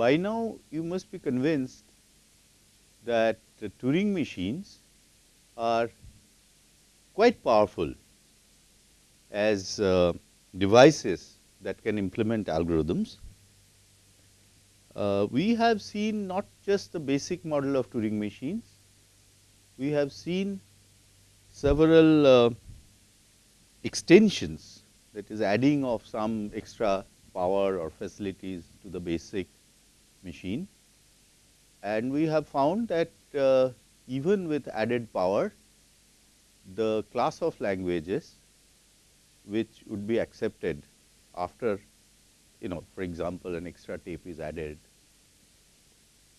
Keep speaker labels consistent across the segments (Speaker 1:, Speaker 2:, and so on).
Speaker 1: by now you must be convinced that the Turing machines are quite powerful as uh, devices that can implement algorithms. Uh, we have seen not just the basic model of Turing machines, we have seen several uh, extensions that is adding of some extra power or facilities to the basic machine. And we have found that uh, even with added power, the class of languages which would be accepted after you know for example, an extra tape is added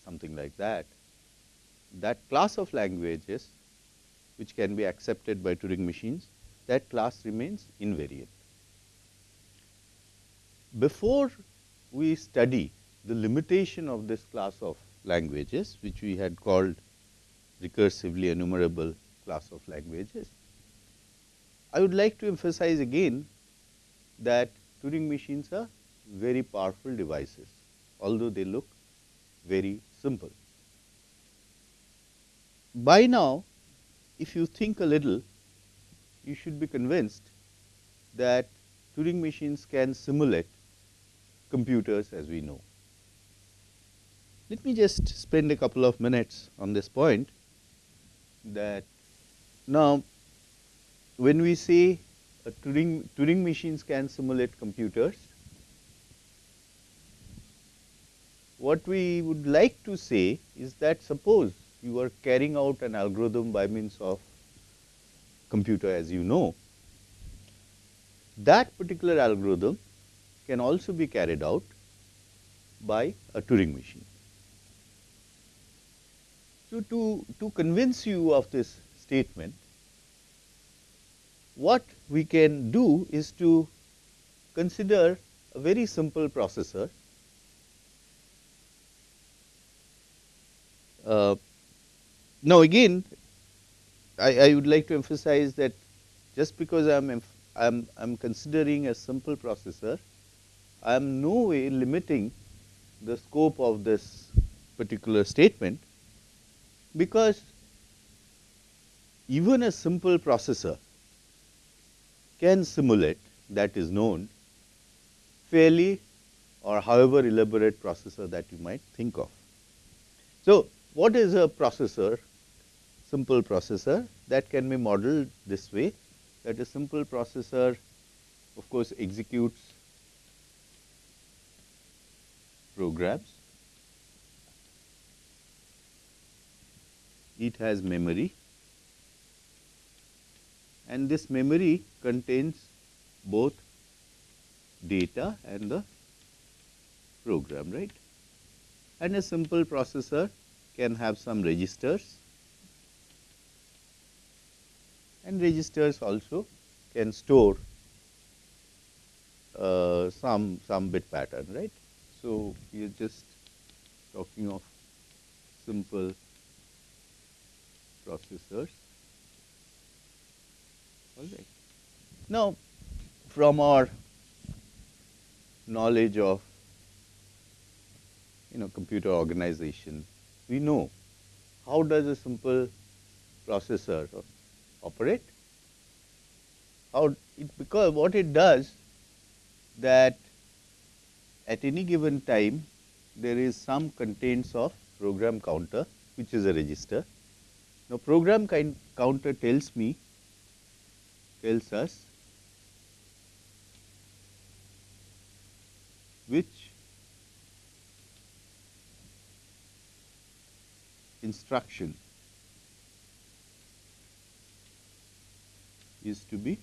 Speaker 1: something like that, that class of languages which can be accepted by Turing machines that class remains invariant. Before we study the limitation of this class of languages which we had called recursively enumerable class of languages, I would like to emphasize again that Turing machines are very powerful devices, although they look very simple. By now, if you think a little, you should be convinced that Turing machines can simulate computers as we know. Let me just spend a couple of minutes on this point that now when we say Turing, Turing machines can simulate computers, what we would like to say is that suppose you are carrying out an algorithm by means of computer as you know, that particular algorithm can also be carried out by a Turing machine. So, to, to convince you of this statement, what we can do is to consider a very simple processor. Uh, now, again I, I, would like to emphasize that just because I am I am I am considering a simple processor, I am no way limiting the scope of this particular statement because even a simple processor can simulate that is known fairly or however elaborate processor that you might think of. So, what is a processor? Simple processor that can be modeled this way that a simple processor of course executes programs it has memory. And this memory contains both data and the program right? And a simple processor can have some registers. And registers also can store uh, some some bit pattern right? So we are just talking of simple processors. All right. Now, from our knowledge of you know computer organization, we know how does a simple processor operate? How it because what it does that at any given time there is some contents of program counter which is a register now, program kind counter tells me tells us which instruction is to be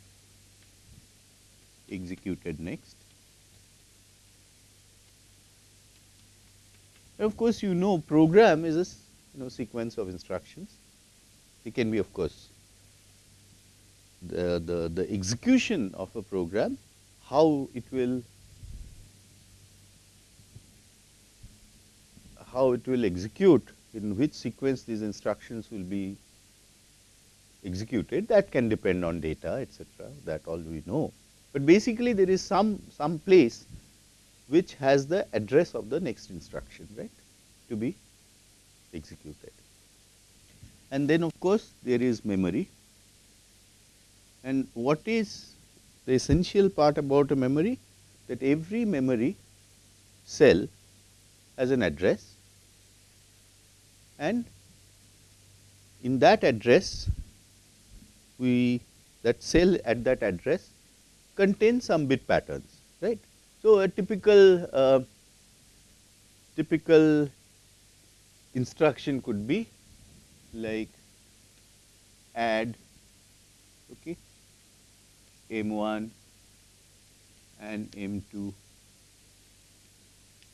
Speaker 1: executed next. Of course, you know program is a you know sequence of instructions it can be of course the, the, the execution of a program, how it will how it will execute in which sequence these instructions will be executed that can depend on data etc., that all we know. But basically there is some, some place which has the address of the next instruction, right, to be executed. And then of course, there is memory. And what is the essential part about a memory? That every memory cell has an address and in that address we that cell at that address contains some bit patterns right. So, a typical uh, typical instruction could be like add okay, M1 and M2,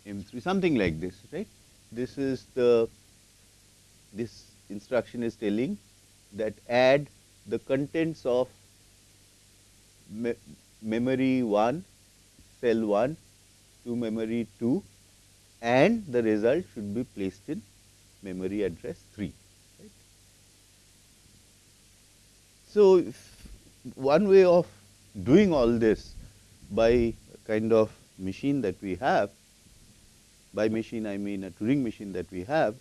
Speaker 1: M3 something like this right. This is the this instruction is telling that add the contents of me memory 1 cell 1 to memory 2 and the result should be placed in memory address 3. Right. So, one way of doing all this by kind of machine that we have, by machine I mean a Turing machine that we have,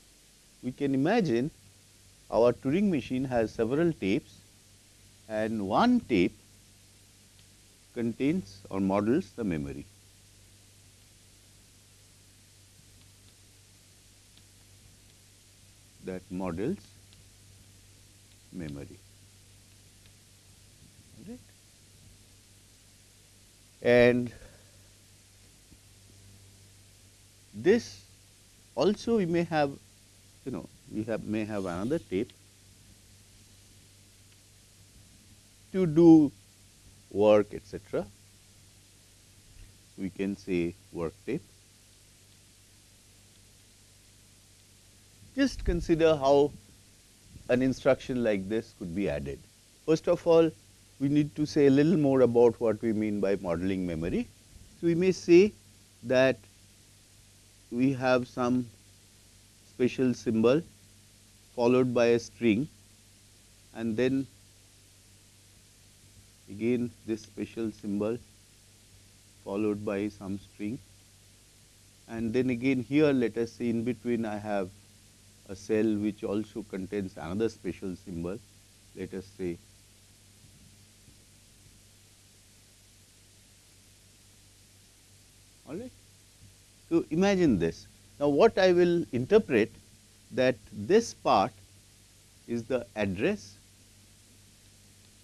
Speaker 1: we can imagine our Turing machine has several tapes and one tape contains or models the memory. that models memory. And this also we may have you know we have may have another tape to do work etc. We can say work tape. Just consider how an instruction like this could be added. First of all, we need to say a little more about what we mean by modeling memory. So, we may say that we have some special symbol followed by a string and then again this special symbol followed by some string and then again here let us say in between I have a cell which also contains another special symbol let us say all right. So, imagine this. Now, what I will interpret that this part is the address.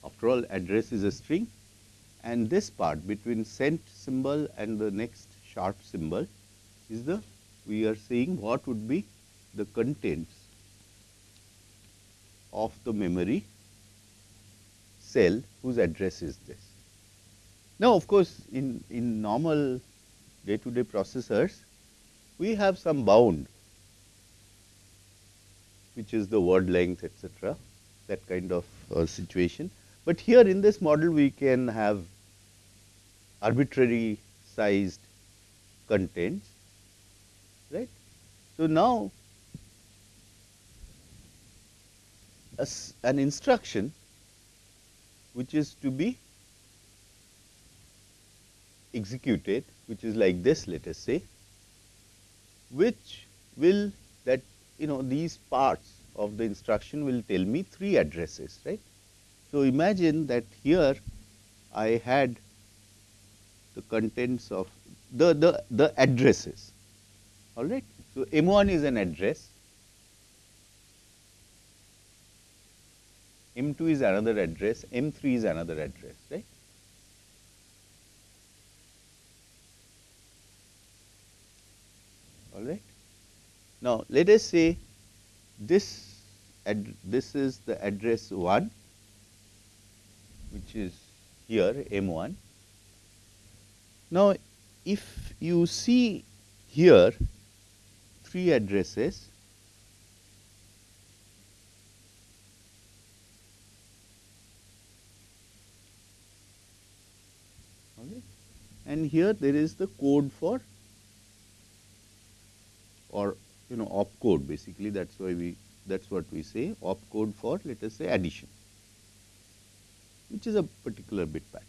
Speaker 1: After all address is a string. And this part between cent symbol and the next sharp symbol is the we are saying what would be the contents of the memory cell whose address is this. Now, of course, in, in normal day to day processors we have some bound which is the word length etc., that kind of uh, situation. But here in this model we can have arbitrary sized contents right. So, now an instruction which is to be executed which is like this let us say which will that you know these parts of the instruction will tell me three addresses right. So, imagine that here I had the contents of the, the, the addresses all right. So, M1 is an address, M2 is another address, M3 is another address right. All right. Now, let us say this this is the address 1 which is here M 1. Now, if you see here three addresses okay, and here there is the code for or you know opcode basically that is why we that is what we say opcode for let us say addition which is a particular bit pattern.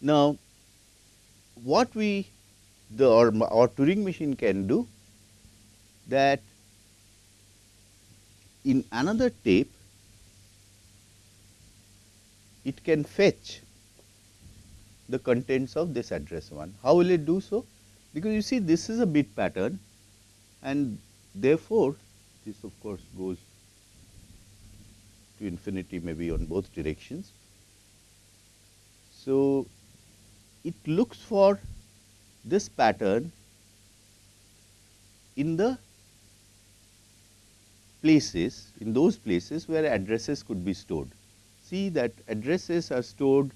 Speaker 1: Now, what we the or our Turing machine can do that in another tape it can fetch the contents of this address 1. How will it do so? Because you see this is a bit pattern and therefore, this of course goes to infinity maybe on both directions. So, it looks for this pattern in the places, in those places where addresses could be stored. See that addresses are stored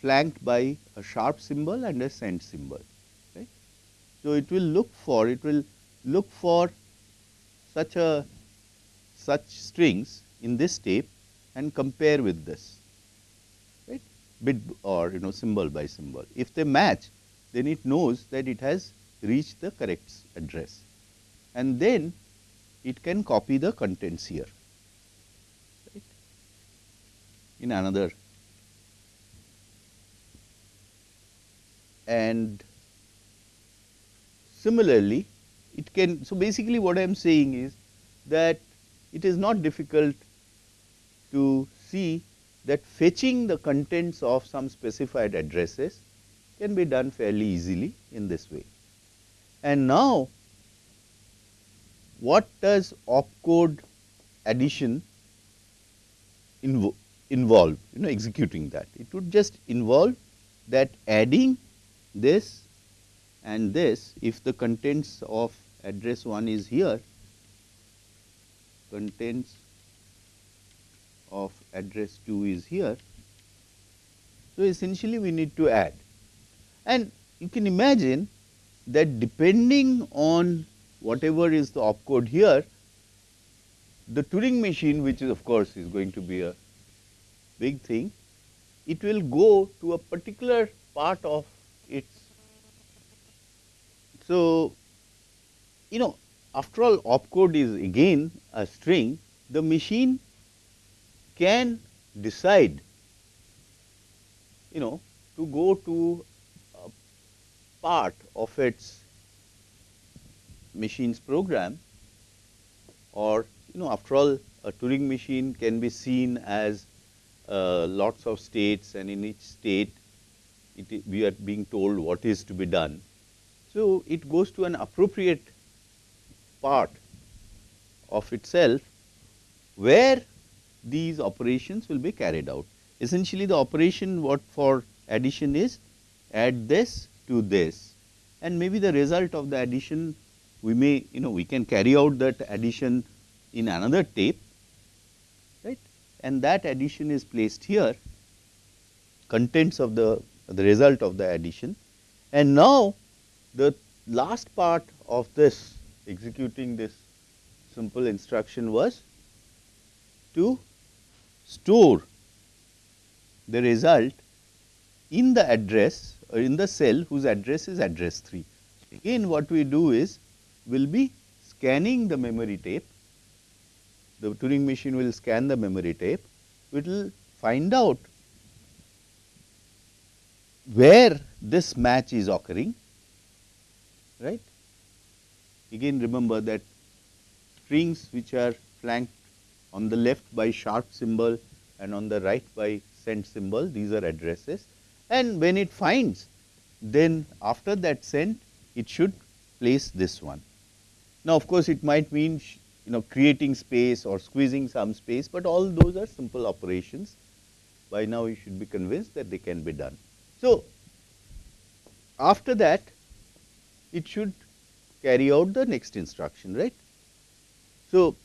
Speaker 1: flanked by a sharp symbol and a send symbol. Right? So, it will look for, it will look for such a such strings in this tape and compare with this right bit or you know symbol by symbol. If they match then it knows that it has reached the correct address and then it can copy the contents here right, in another and similarly it can so basically what I am saying is that it is not difficult to see that fetching the contents of some specified addresses can be done fairly easily in this way. And now, what does opcode addition invo involve, you know executing that? It would just involve that adding this and this if the contents of address 1 is here, contents of address 2 is here. So, essentially we need to add and you can imagine that depending on whatever is the opcode here, the Turing machine which is of course is going to be a big thing, it will go to a particular part of. So, you know after all opcode is again a string, the machine can decide you know to go to a part of its machine's program or you know after all a Turing machine can be seen as uh, lots of states and in each state it, we are being told what is to be done. So, it goes to an appropriate part of itself where these operations will be carried out. Essentially the operation what for addition is add this to this. And maybe the result of the addition we may you know we can carry out that addition in another tape right? And that addition is placed here contents of the the result of the addition. And now the last part of this executing this simple instruction was to store the result in the address or in the cell whose address is address 3. Again what we do is we will be scanning the memory tape, the Turing machine will scan the memory tape, it will find out where this match is occurring, right. Again remember that strings which are flanked on the left by sharp symbol and on the right by send symbol, these are addresses and when it finds then after that send it should place this one. Now, of course, it might mean you know creating space or squeezing some space, but all those are simple operations by now you should be convinced that they can be done. So, after that it should carry out the next instruction right. So,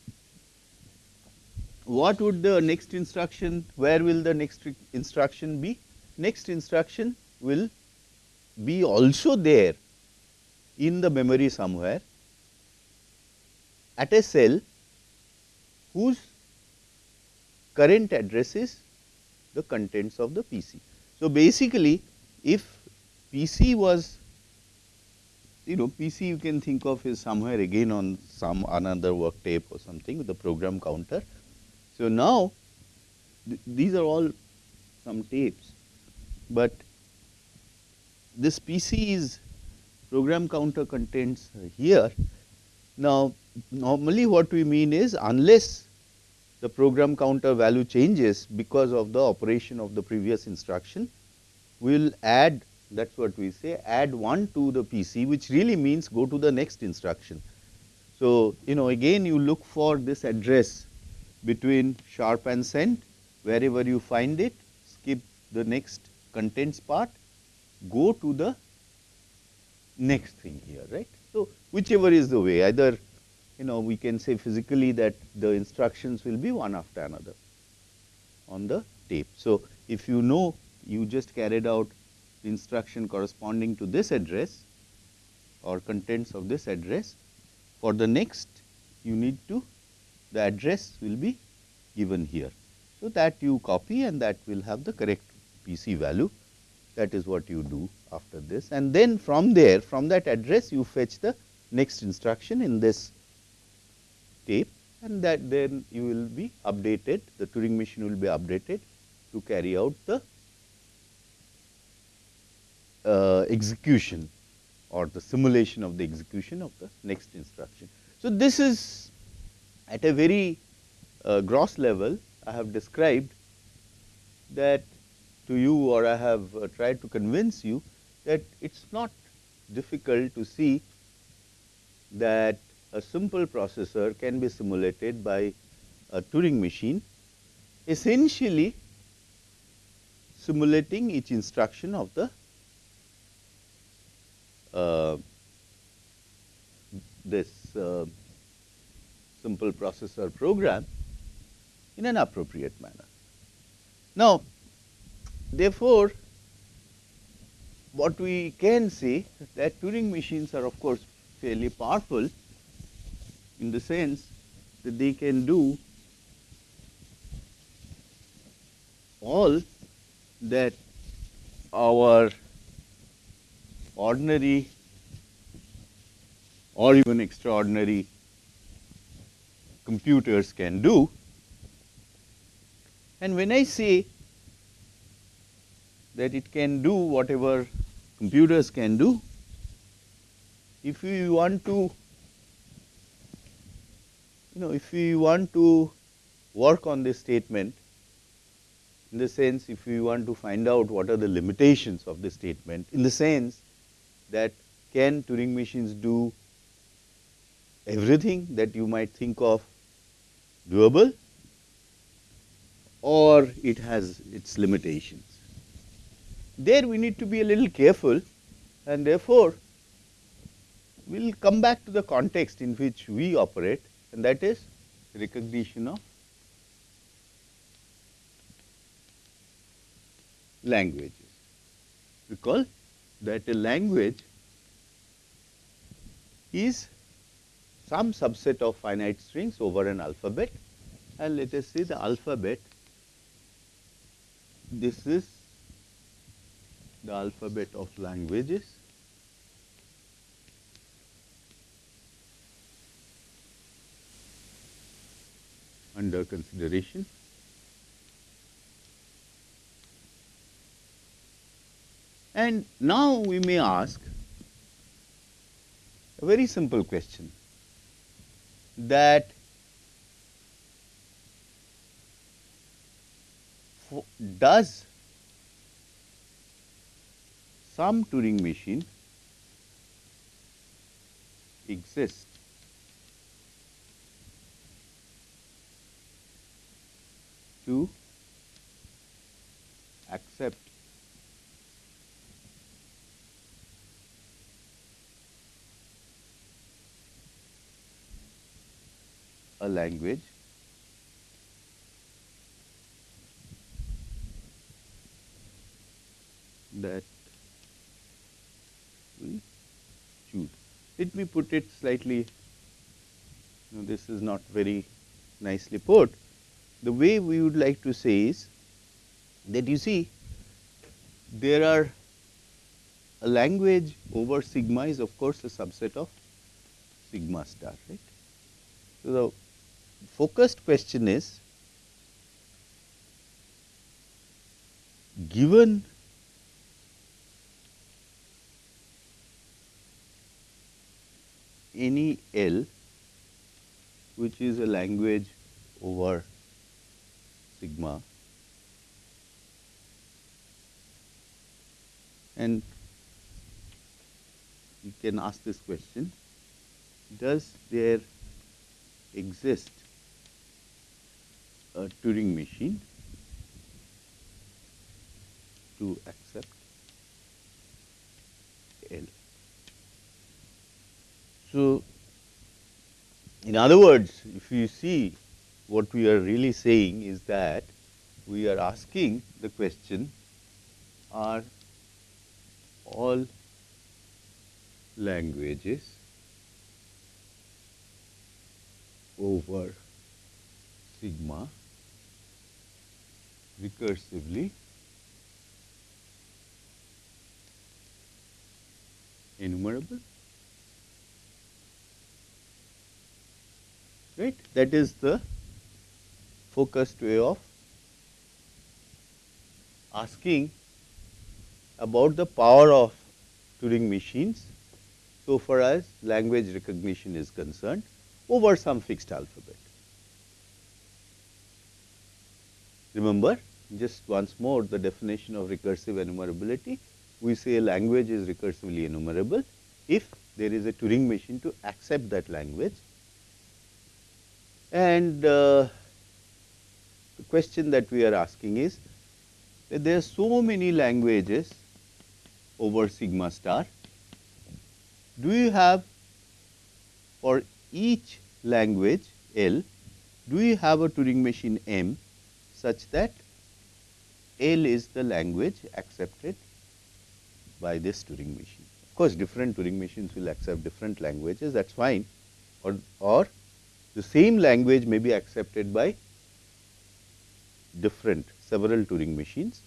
Speaker 1: what would the next instruction, where will the next instruction be? next instruction will be also there in the memory somewhere at a cell whose current address is the contents of the PC. So, basically if PC was you know PC you can think of is somewhere again on some another work tape or something with the program counter. So, now th these are all some tapes but this PC is program counter contents here. Now, normally what we mean is unless the program counter value changes because of the operation of the previous instruction, we will add that is what we say add 1 to the PC which really means go to the next instruction. So, you know again you look for this address between sharp and send wherever you find it skip the next contents part go to the next thing here right. So, whichever is the way either you know we can say physically that the instructions will be one after another on the tape. So, if you know you just carried out instruction corresponding to this address or contents of this address for the next you need to the address will be given here. So, that you copy and that will have the correct PC value. That is what you do after this. And then from there from that address you fetch the next instruction in this tape. And that then you will be updated the Turing machine will be updated to carry out the execution or the simulation of the execution of the next instruction. So, this is at a very uh, gross level I have described that to you or I have uh, tried to convince you that it is not difficult to see that a simple processor can be simulated by a Turing machine essentially simulating each instruction of the uh, this uh, simple processor program in an appropriate manner. Now, therefore, what we can say that Turing machines are of course fairly powerful in the sense that they can do all that our ordinary or even extraordinary computers can do. And when I say that it can do whatever computers can do, if we want to you know if we want to work on this statement in the sense if we want to find out what are the limitations of this statement in the sense that can Turing machines do everything that you might think of doable or it has its limitations. There we need to be a little careful and therefore, we will come back to the context in which we operate and that is recognition of languages. Recall that a language is some subset of finite strings over an alphabet. And let us see the alphabet. This is the alphabet of languages. Under consideration And now we may ask a very simple question. That does some Turing machine exist? To accept a language that we choose. Let me put it slightly, this is not very nicely put. The way we would like to say is that you see there are a language over sigma is of course a subset of sigma star, right. So, the focused question is given any L which is a language over sigma and you can ask this question does there exist a Turing machine to accept L. So, in other words, if you see what we are really saying is that we are asking the question are all languages over sigma recursively. Enumerable. Right? That is the focused way of asking about the power of Turing machines. So far as language recognition is concerned over some fixed alphabet. Remember just once more the definition of recursive enumerability, we say a language is recursively enumerable if there is a Turing machine to accept that language. And uh, the question that we are asking is that there are so many languages over sigma star. Do you have for each language L, do you have a Turing machine M such that L is the language accepted by this Turing machine. Of course, different Turing machines will accept different languages that is fine or, or the same language may be accepted by different several Turing machines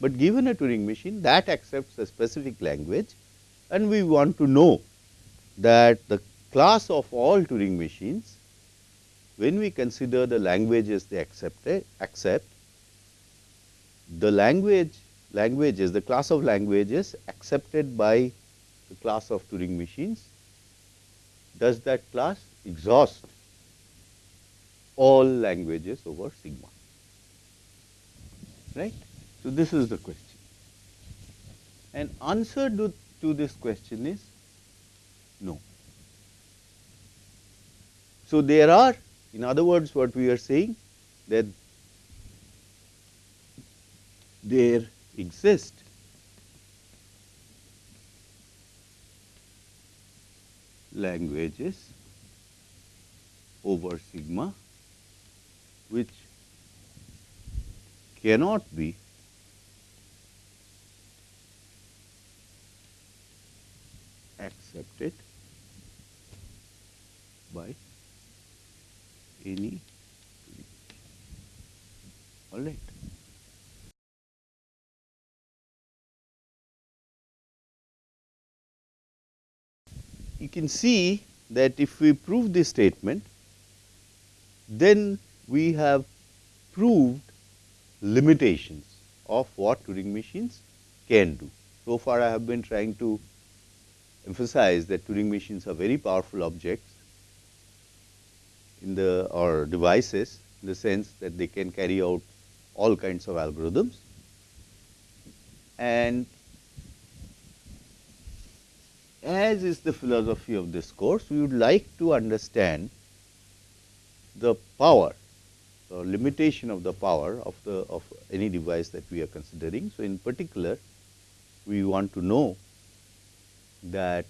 Speaker 1: but given a Turing machine that accepts a specific language and we want to know that the class of all Turing machines when we consider the languages they accepted eh, accept the language languages the class of languages accepted by the class of Turing machines does that class exhaust all languages over sigma? Right? So, this is the question. And answer to, to this question is no. So, there are in other words what we are saying that there exist languages over sigma which cannot be accepted by any all right. You can see that if we prove this statement, then we have proved limitations of what Turing machines can do. So far I have been trying to emphasize that Turing machines are very powerful objects in the or devices in the sense that they can carry out all kinds of algorithms and as is the philosophy of this course, we would like to understand the power or limitation of the power of the of any device that we are considering. So, in particular, we want to know that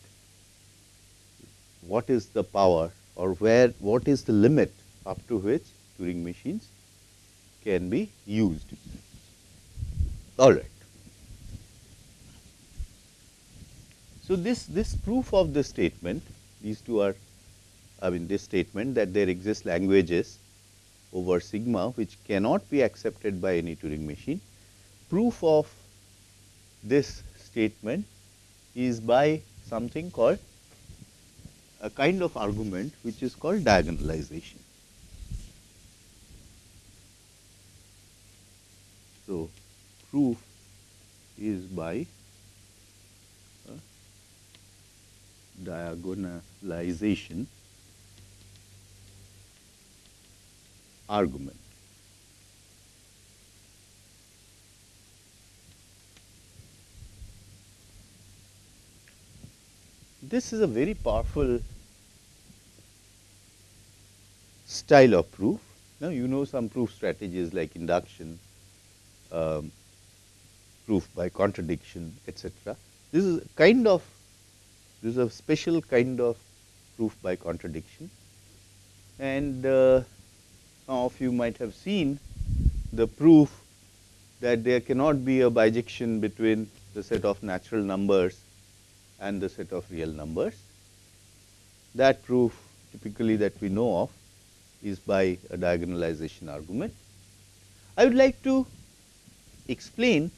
Speaker 1: what is the power or where what is the limit up to which Turing machines can be used. All right. So, this, this proof of this statement, these two are I mean this statement that there exist languages over sigma which cannot be accepted by any Turing machine. Proof of this statement is by something called a kind of argument which is called diagonalization. So, proof is by diagonalization argument. This is a very powerful style of proof. Now, you know some proof strategies like induction, um, proof by contradiction, etc. This is a kind of this is a special kind of proof by contradiction, and uh, some of you might have seen the proof that there cannot be a bijection between the set of natural numbers and the set of real numbers. That proof typically that we know of is by a diagonalization argument. I would like to explain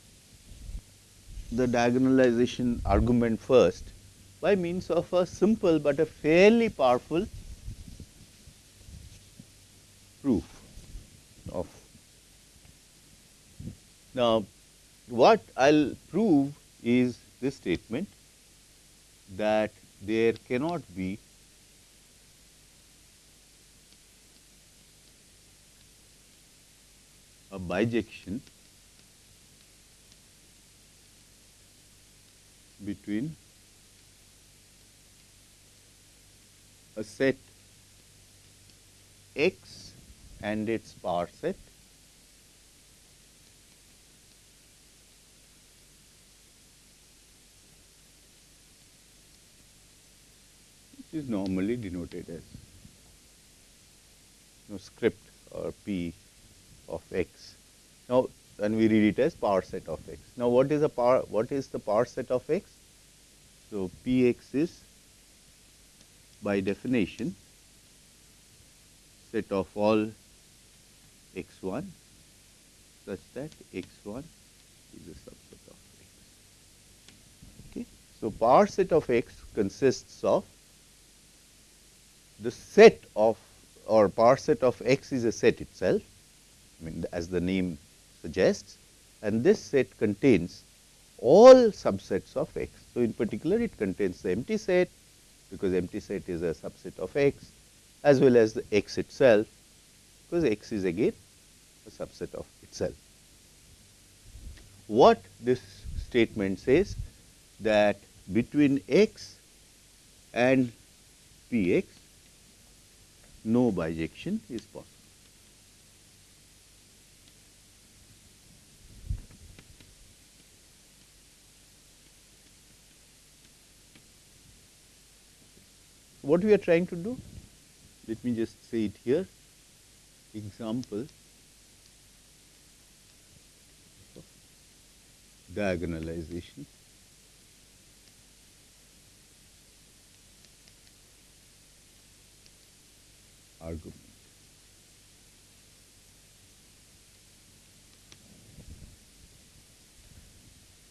Speaker 1: the diagonalization argument first by means of a simple but a fairly powerful proof of. Now, what I will prove is this statement that there cannot be a bijection between a set x and its power set which is normally denoted as you know, script or p of x. Now, and we read it as power set of x. Now, what is the power what is the power set of x? So, p x is by definition set of all x 1 such that x 1 is a subset of x. Okay. So, power set of x consists of the set of or power set of x is a set itself I mean as the name suggests and this set contains all subsets of x. So, in particular it contains the empty set because empty set is a subset of x as well as the x itself because x is again a subset of itself. What this statement says that between x and p x no bijection is possible. What we are trying to do? Let me just say it here. Example diagonalization. argument.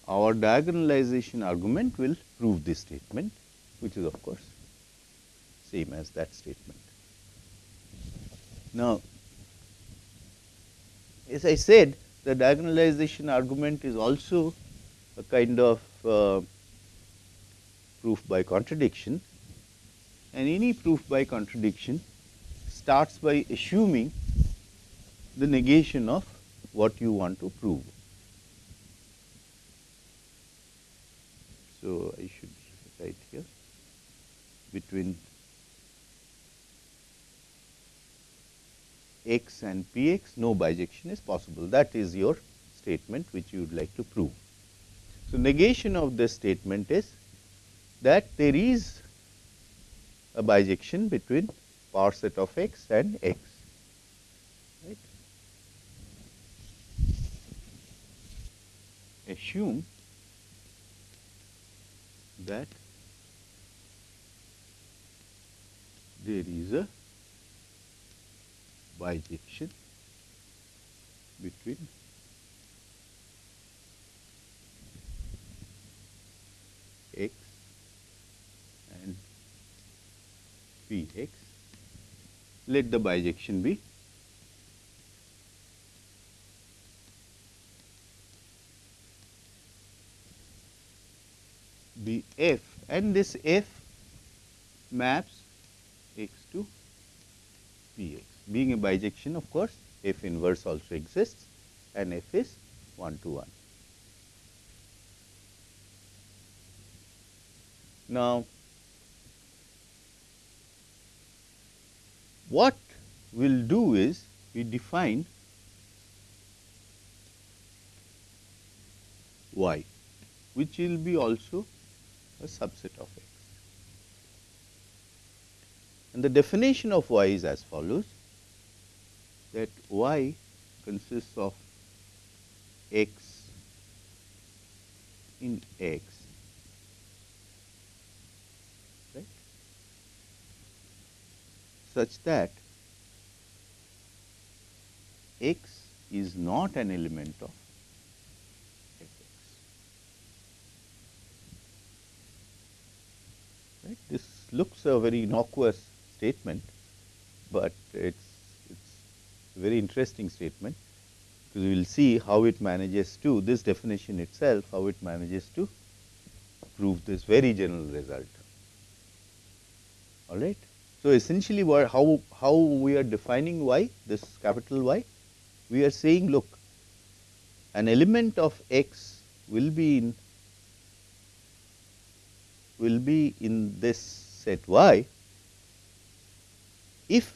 Speaker 1: Our diagonalization argument will prove this statement, which is of course same as that statement. Now, as I said the diagonalization argument is also a kind of uh, proof by contradiction and any proof by contradiction starts by assuming the negation of what you want to prove. So, I should write here between x and p x no bijection is possible that is your statement which you would like to prove. So, negation of this statement is that there is a bijection between power set of x and x right. Assume that there is a bijection between x and p x. Let the bijection be be f and this f maps x to Px. Being a bijection of course, f inverse also exists and f is 1 to 1. Now, what we will do is we define y which will be also a subset of x. And the definition of y is as follows that y consists of x in x. Right? Such that x is not an element of Right? This looks a very innocuous statement, but it's very interesting statement because we will see how it manages to this definition itself how it manages to prove this very general result. All right. So, essentially what how how we are defining y this capital Y we are saying look an element of x will be in will be in this set y if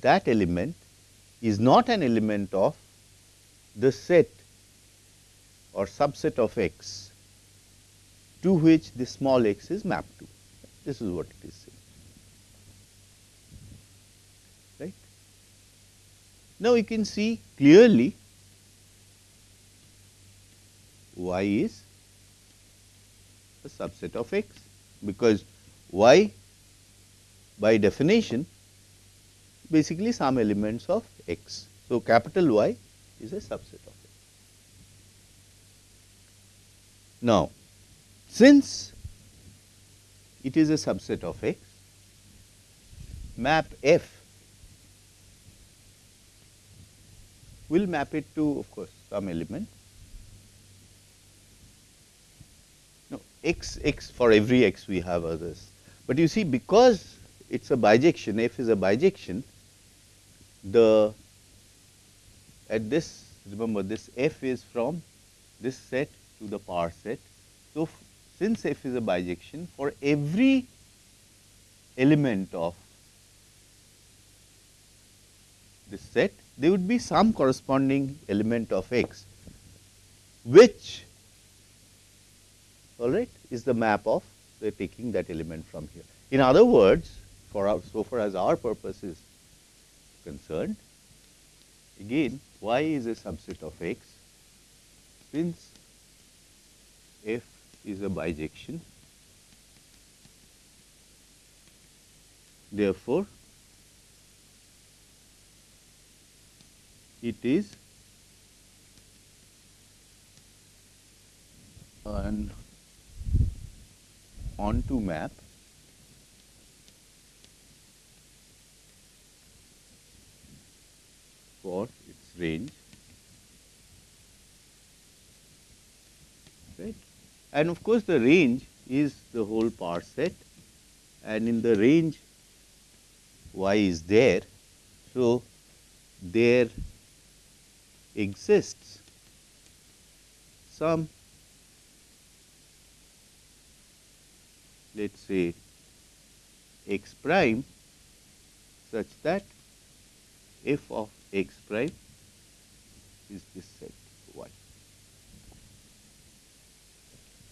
Speaker 1: that element is not an element of the set or subset of x to which the small x is mapped to. This is what it is saying. Right. Now, you can see clearly y is a subset of x because y by definition basically some elements of x. So, capital Y is a subset of it. Now, since it is a subset of x, map f will map it to of course, some element. No, x x for every x we have others, but you see because it is a bijection, f is a bijection, the at this remember this f is from this set to the power set. So, since f is a bijection for every element of this set there would be some corresponding element of x which all right is the map of the taking that element from here. In other words for our so far as our purpose is concerned again y is a subset of x since f is a bijection. Therefore, it is an onto map for its range. Right? And of course the range is the whole power set. And in the range y is there. So there exists some let us say x prime such that f of x prime is this set y.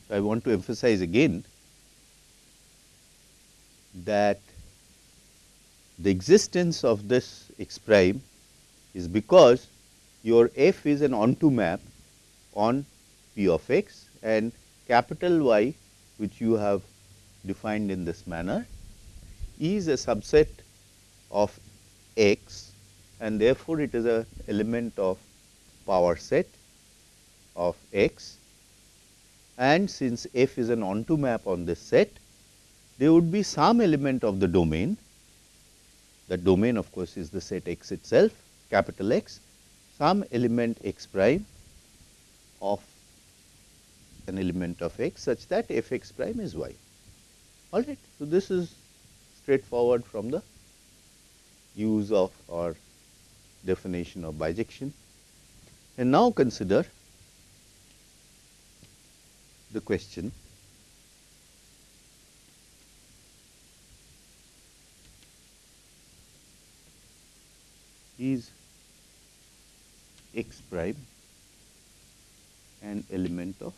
Speaker 1: So, I want to emphasize again that the existence of this x prime is because your f is an onto map on p of x and capital Y which you have defined in this manner is a subset of x and therefore, it is a element of power set of x and since f is an onto map on this set, there would be some element of the domain. The domain of course, is the set x itself capital X, some element x prime of an element of x such that f x prime is y. All right. So, this is straightforward from the use of our definition of bijection. And now consider the question is x prime an element of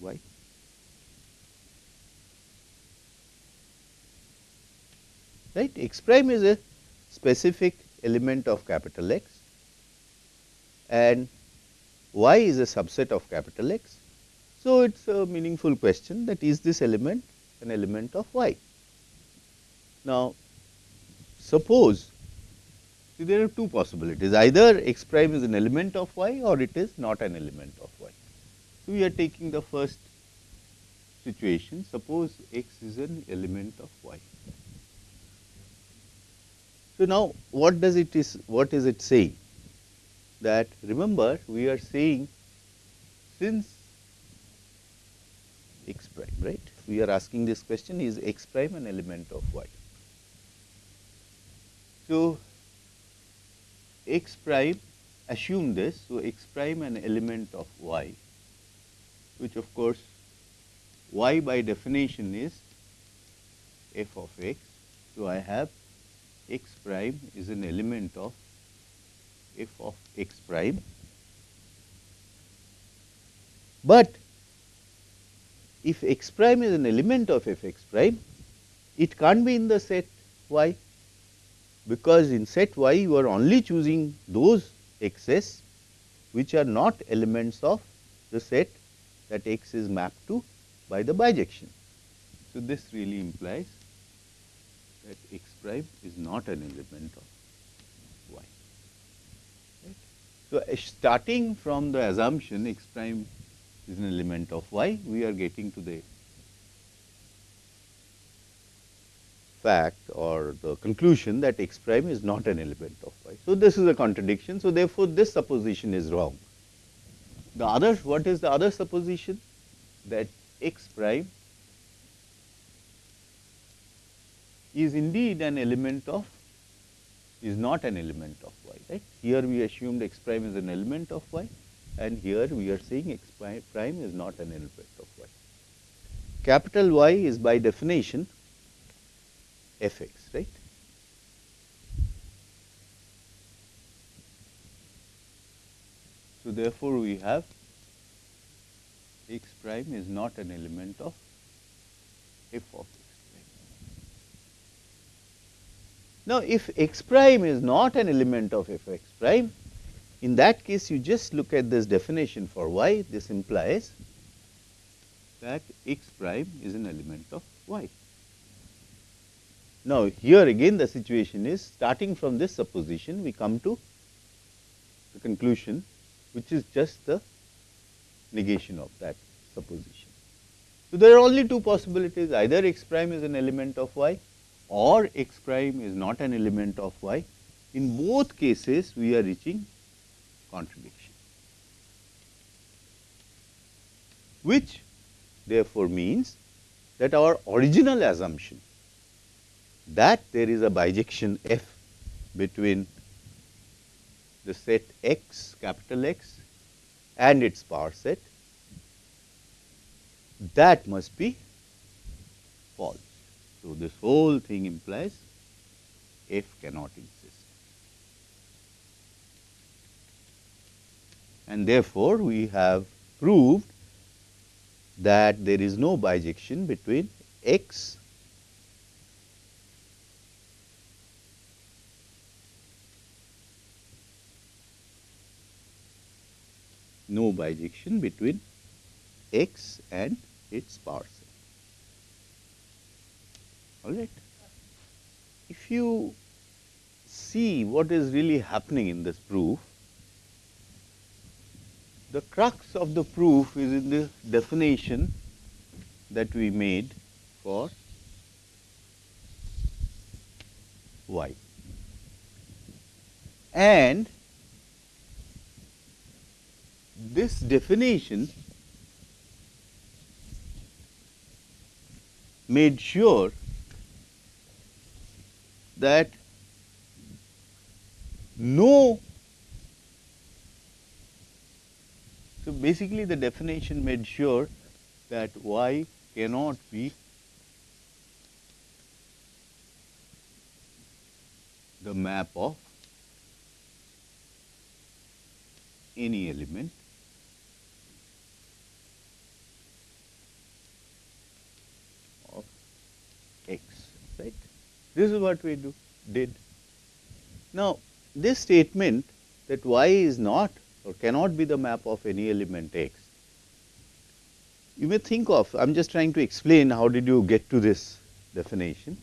Speaker 1: y. Right, x prime is a specific element of capital X and y is a subset of capital X. So, it is a meaningful question that is this element an element of y. Now, suppose see there are two possibilities either x prime is an element of y or it is not an element of y. So, we are taking the first situation suppose x is an element of y. So, now what does it is what is it saying that remember we are saying since x prime right we are asking this question is x prime an element of y. So, x prime assume this so x prime an element of y which of course y by definition is f of x. So, I have x prime is an element of f of x prime, but if x prime is an element of f x prime, it can't be in the set y because in set y you are only choosing those x's which are not elements of the set that x is mapped to by the bijection. So, this really implies that x prime is not an element of y. Right. So, starting from the assumption x prime is an element of y, we are getting to the fact or the conclusion that x prime is not an element of y. So, this is a contradiction. So, therefore, this supposition is wrong. The other, what is the other supposition? That x prime is indeed an element of is not an element of y right. Here we assumed x prime is an element of y and here we are saying x prime is not an element of y. Capital Y is by definition f x right. So, therefore, we have x prime is not an element of f of x prime. Now, if x prime is not an element of f x prime, in that case you just look at this definition for y, this implies that x prime is an element of y. Now, here again the situation is starting from this supposition we come to the conclusion which is just the negation of that supposition. So, there are only two possibilities either x prime is an element of y or x prime is not an element of y. In both cases we are reaching contradiction, which therefore means that our original assumption that there is a bijection f between the set x capital X and its power set that must be false. So, this whole thing implies f cannot exist and therefore, we have proved that there is no bijection between x no bijection between x and its set. All right. If you see what is really happening in this proof, the crux of the proof is in the definition that we made for y. And this definition made sure that no so basically the definition made sure that y cannot be the map of any element of x, right. This is what we do did. Now, this statement that y is not or cannot be the map of any element x, you may think of, I am just trying to explain how did you get to this definition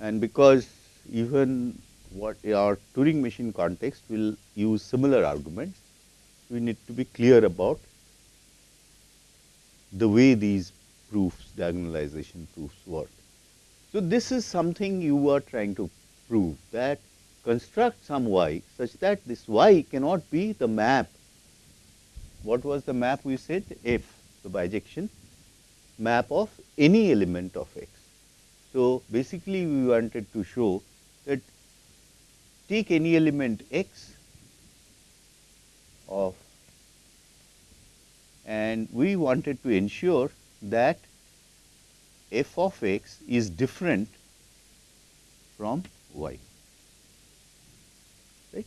Speaker 1: and because even what our Turing machine context will use similar arguments, we need to be clear about the way these proofs, diagonalization proofs work. So, this is something you are trying to prove that construct some y such that this y cannot be the map. What was the map we said? F, the bijection map of any element of x. So, basically we wanted to show that take any element x of and we wanted to ensure that f of x is different from y right.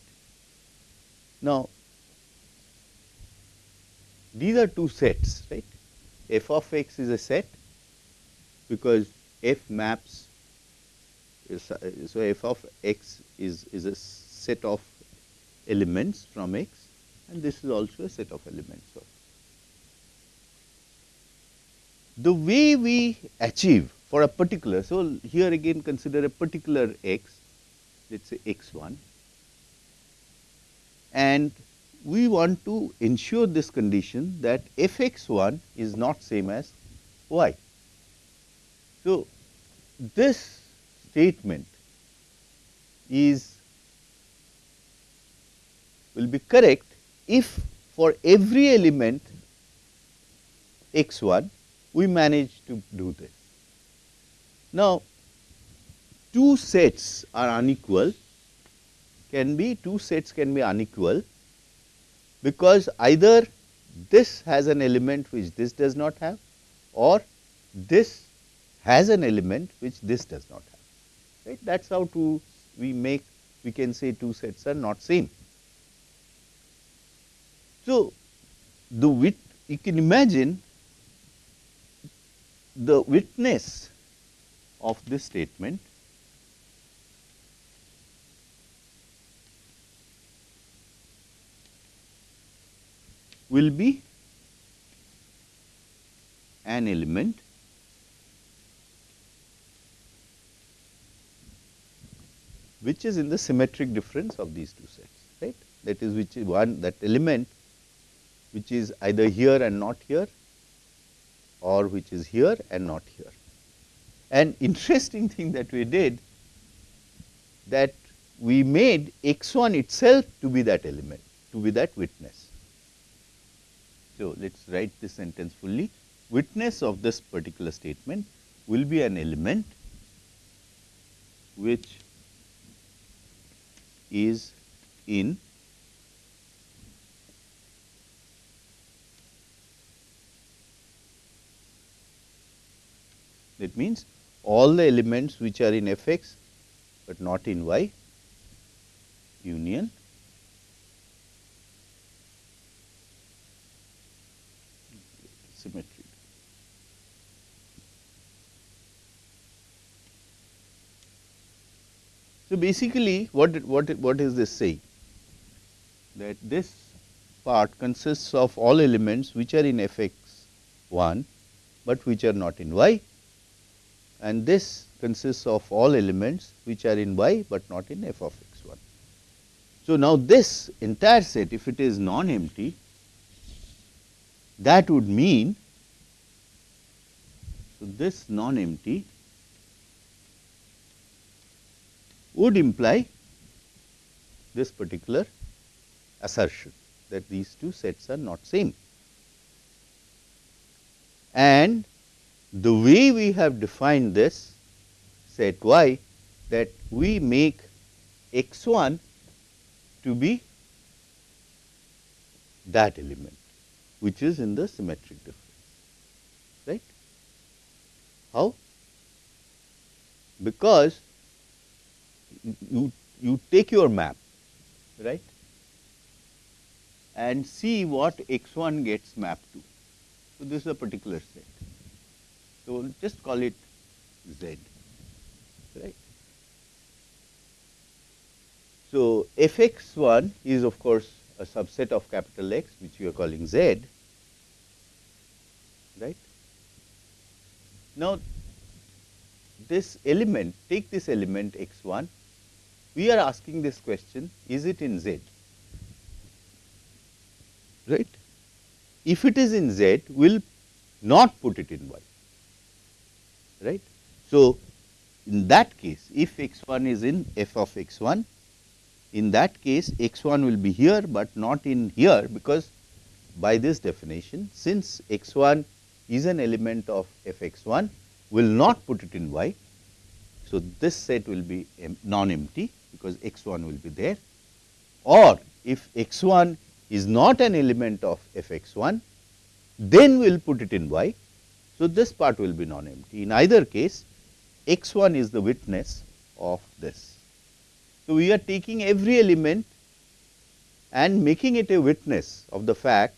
Speaker 1: Now, these are two sets right f of x is a set because f maps so f of x is, is a set of elements from x and this is also a set of elements of. The way we achieve for a particular, so here again consider a particular x, let us say x 1 and we want to ensure this condition that f x 1 is not same as y. So, this statement is will be correct if for every element x 1 we manage to do this. Now, two sets are unequal can be two sets can be unequal because either this has an element which this does not have or this has an element which this does not have right that is how to we make we can say two sets are not same. So, the wit you can imagine the witness of this statement will be an element which is in the symmetric difference of these two sets, right. That is which is one that element which is either here and not here or which is here and not here. An interesting thing that we did that we made x 1 itself to be that element, to be that witness. So, let us write this sentence fully. Witness of this particular statement will be an element which is in that means all the elements which are in f x, but not in y union symmetry. So, basically what, what, what is this saying? That this part consists of all elements which are in f x 1, but which are not in y and this consists of all elements which are in y, but not in f of x 1. So, now this entire set if it is non-empty that would mean, so this non-empty would imply this particular assertion that these two sets are not same. And the way we have defined this set y that we make x 1 to be that element which is in the symmetric difference, right. How? Because you, you take your map, right, and see what x 1 gets mapped to. So, this is a particular set. So, we'll just call it z, right. So, f x 1 is of course a subset of capital X which we are calling Z, right. Now, this element, take this element x 1, we are asking this question, is it in Z, right. If it is in Z, we will not put it in Y, right. So, in that case, if x 1 is in f of x 1, in that case x 1 will be here, but not in here because by this definition since x 1 is an element of f x 1 will not put it in y. So, this set will be non empty because x 1 will be there or if x 1 is not an element of f x 1 then we will put it in y. So, this part will be non empty in either case x 1 is the witness of this. So, we are taking every element and making it a witness of the fact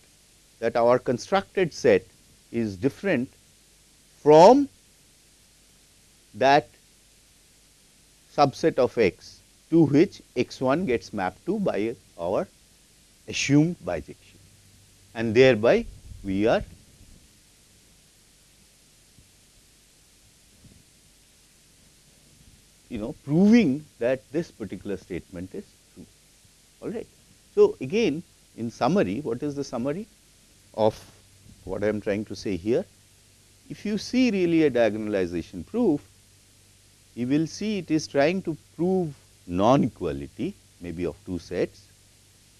Speaker 1: that our constructed set is different from that subset of x to which x 1 gets mapped to by our assumed bijection and thereby we are you know proving that this particular statement is true. All right. So, again in summary what is the summary of what I am trying to say here? If you see really a diagonalization proof you will see it is trying to prove non equality maybe of two sets.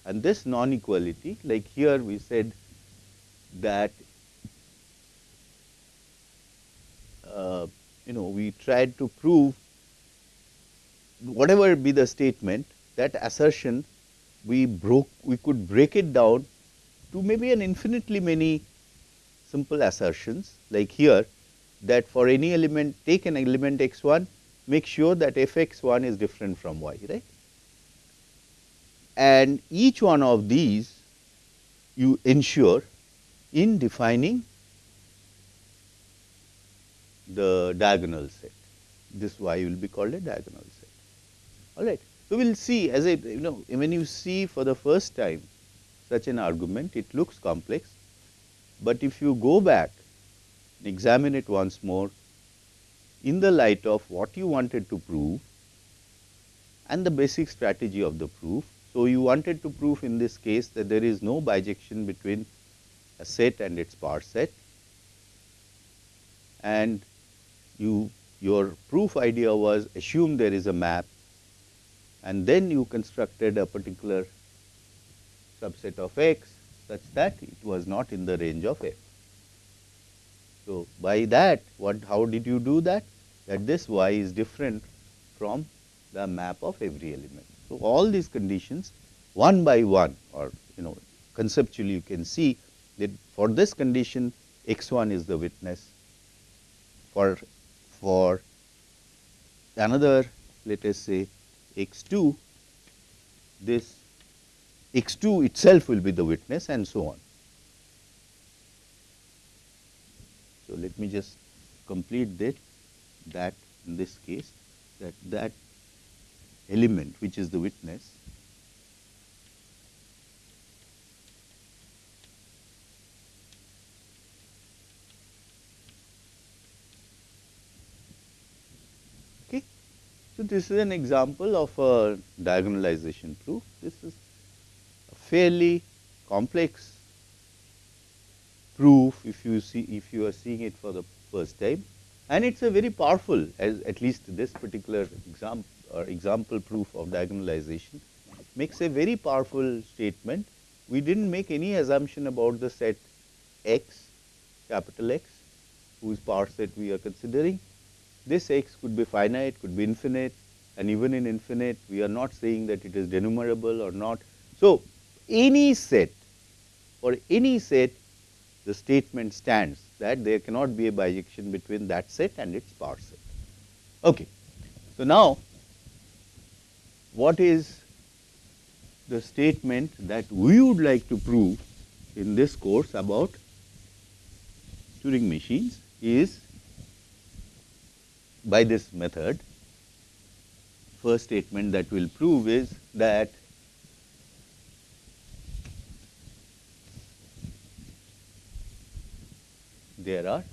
Speaker 1: And this non equality like here we said that uh, you know we tried to prove whatever be the statement that assertion we broke we could break it down to maybe an infinitely many simple assertions. Like here that for any element take an element x 1 make sure that f x 1 is different from y right. And each one of these you ensure in defining the diagonal set. This y will be called a diagonal set all right. So, we will see as I you know when you see for the first time such an argument it looks complex, but if you go back and examine it once more in the light of what you wanted to prove and the basic strategy of the proof. So, you wanted to prove in this case that there is no bijection between a set and its power set and you your proof idea was assume there is a map and then you constructed a particular subset of x such that it was not in the range of f. So, by that what how did you do that? That this y is different from the map of every element. So, all these conditions one by one or you know conceptually you can see that for this condition x 1 is the witness for for another let us say x 2, this x 2 itself will be the witness and so on. So, let me just complete that that in this case that that element which is the witness So, this is an example of a diagonalization proof. This is a fairly complex proof if you see if you are seeing it for the first time and it is a very powerful as at least this particular example or uh, example proof of diagonalization makes a very powerful statement. We did not make any assumption about the set x capital X whose power set we are considering this x could be finite, could be infinite, and even in infinite we are not saying that it is denumerable or not. So, any set for any set the statement stands that there cannot be a bijection between that set and its power set. Okay. So, now what is the statement that we would like to prove in this course about Turing machines is by this method. First statement that we will prove is that there are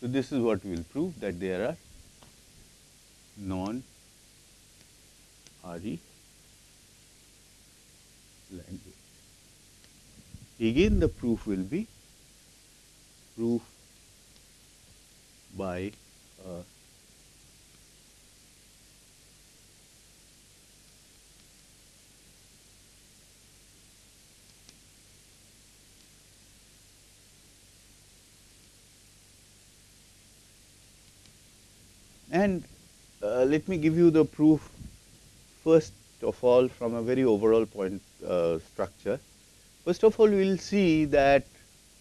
Speaker 1: so this is what we will prove that there are non RE language. Again the proof will be proof by uh, and uh, let me give you the proof first of all from a very overall point uh, structure. First of all, we will see that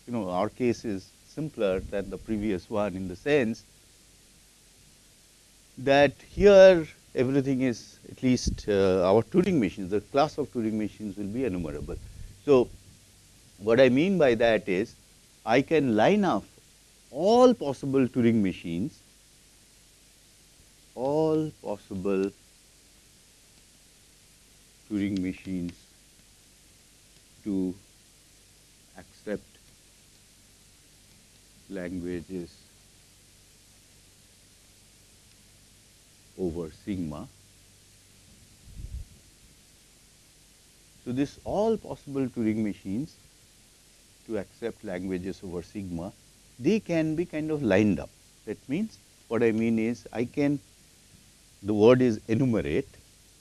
Speaker 1: you know our case is simpler than the previous one in the sense that here everything is at least uh, our Turing machines, the class of Turing machines will be enumerable. So, what I mean by that is I can line up all possible Turing machines, all possible Turing machines to accept languages over sigma. So, this all possible Turing machines to accept languages over sigma, they can be kind of lined up. That means, what I mean is I can, the word is enumerate,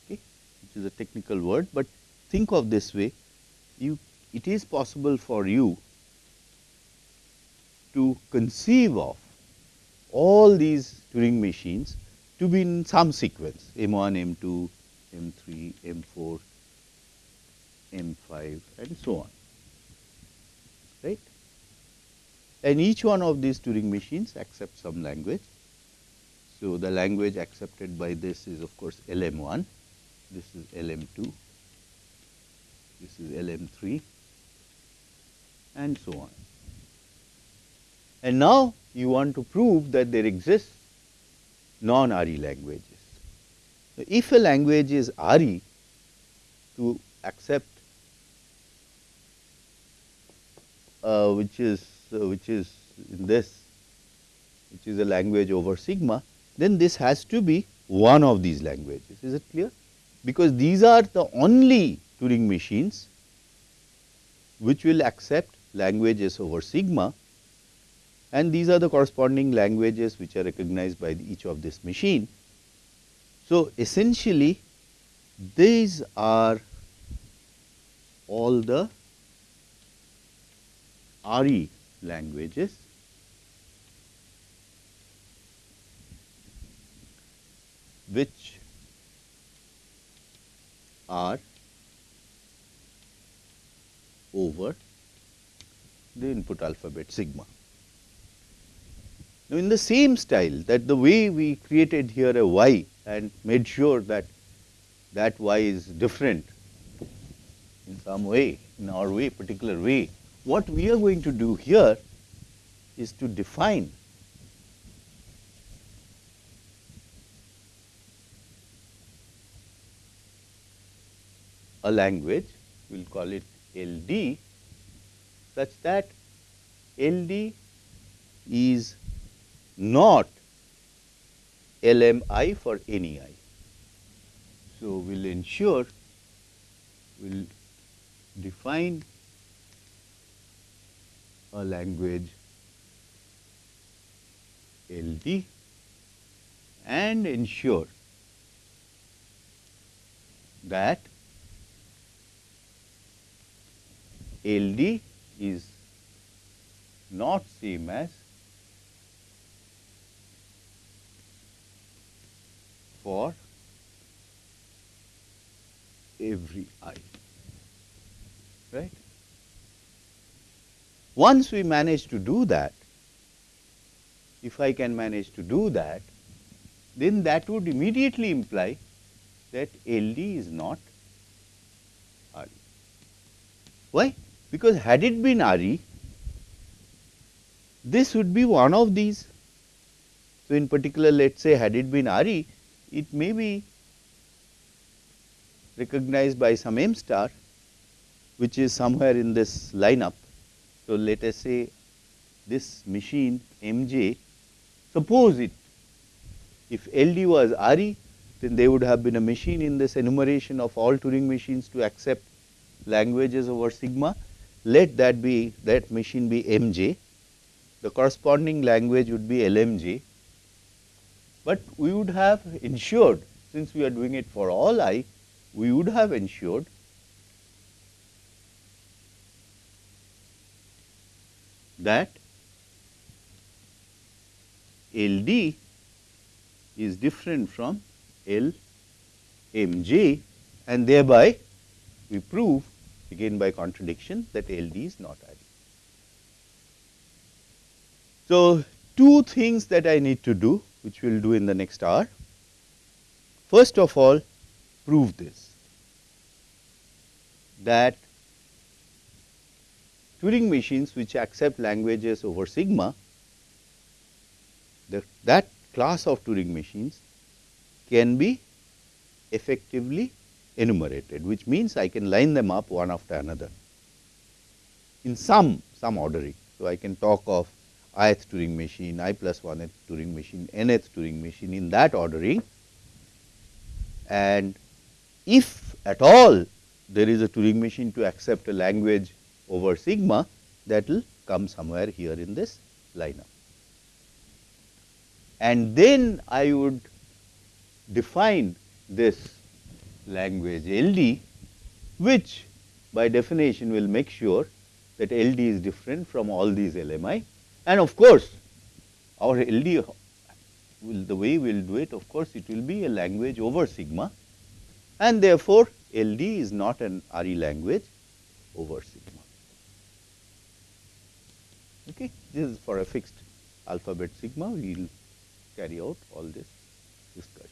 Speaker 1: okay, which is a technical word, but think of this way, you, it is possible for you to conceive of all these Turing machines to be in some sequence M1, M2, M3, M4, M5 and so on, right. And each one of these Turing machines accepts some language. So, the language accepted by this is of course LM1, this is LM2, this is LM3 and so on. And now you want to prove that there exists non-RE languages. So, if a language is RE to accept uh, which is uh, which is in this which is a language over sigma then this has to be one of these languages is it clear because these are the only Turing machines which will accept languages over sigma and these are the corresponding languages which are recognized by each of this machine. So, essentially these are all the RE languages which are over the input alphabet sigma. Now, in the same style that the way we created here a y and made sure that that y is different in some way, in our way, particular way, what we are going to do here is to define a language, we will call it LD such that LD is not LMI for any i. So, we will ensure we will define a language LD and ensure that LD is not same as for every i, right. Once we manage to do that, if I can manage to do that, then that would immediately imply that LD is not RE. Why? Because had it been RE, this would be one of these. So, in particular let us say had it been RE, it may be recognized by some m star which is somewhere in this lineup. So, let us say this machine mj, suppose it if LD was RE then there would have been a machine in this enumeration of all Turing machines to accept languages over sigma. Let that be that machine be MJ, the corresponding language would be LMJ, but we would have ensured since we are doing it for all i, we would have ensured that LD is different from L m j and thereby we prove again by contradiction that LD is not RE. So, two things that I need to do which we will do in the next hour. First of all prove this that Turing machines which accept languages over sigma the, that class of Turing machines can be effectively enumerated which means I can line them up one after another in some some ordering. So, I can talk of ith Turing machine, i plus 1th Turing machine, nth Turing machine in that ordering and if at all there is a Turing machine to accept a language over sigma that will come somewhere here in this lineup. And then I would define this language LD which by definition will make sure that LD is different from all these LMI and of course, our LD will the way we will do it of course, it will be a language over sigma and therefore, LD is not an RE language over sigma. Okay. This is for a fixed alphabet sigma we will carry out all this discussion.